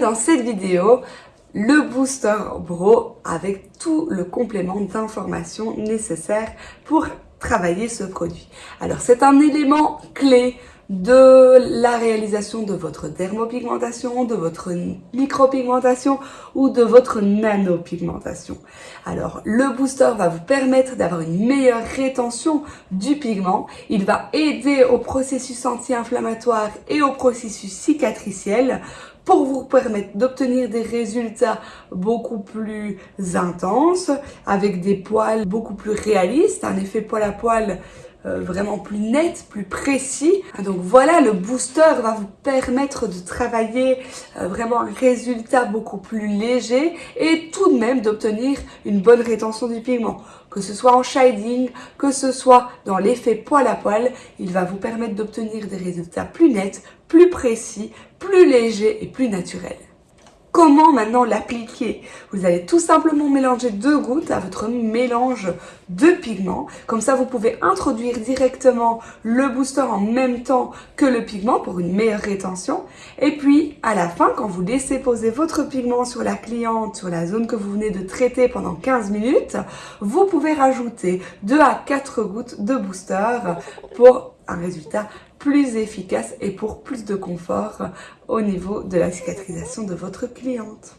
dans cette vidéo le Booster Bro avec tout le complément d'informations nécessaires pour travailler ce produit. Alors c'est un élément clé de la réalisation de votre dermopigmentation, de votre micropigmentation ou de votre nanopigmentation. Alors, le booster va vous permettre d'avoir une meilleure rétention du pigment. Il va aider au processus anti-inflammatoire et au processus cicatriciel pour vous permettre d'obtenir des résultats beaucoup plus intenses, avec des poils beaucoup plus réalistes, un effet poil à poil vraiment plus net, plus précis. Donc voilà, le booster va vous permettre de travailler euh, vraiment un résultat beaucoup plus léger et tout de même d'obtenir une bonne rétention du pigment. Que ce soit en shading, que ce soit dans l'effet poil à poil, il va vous permettre d'obtenir des résultats plus nets, plus précis, plus légers et plus naturels. Comment maintenant l'appliquer Vous allez tout simplement mélanger deux gouttes à votre mélange de pigments. Comme ça, vous pouvez introduire directement le booster en même temps que le pigment pour une meilleure rétention. Et puis, à la fin, quand vous laissez poser votre pigment sur la cliente, sur la zone que vous venez de traiter pendant 15 minutes, vous pouvez rajouter 2 à 4 gouttes de booster pour un résultat plus efficace et pour plus de confort au niveau de la cicatrisation de votre cliente.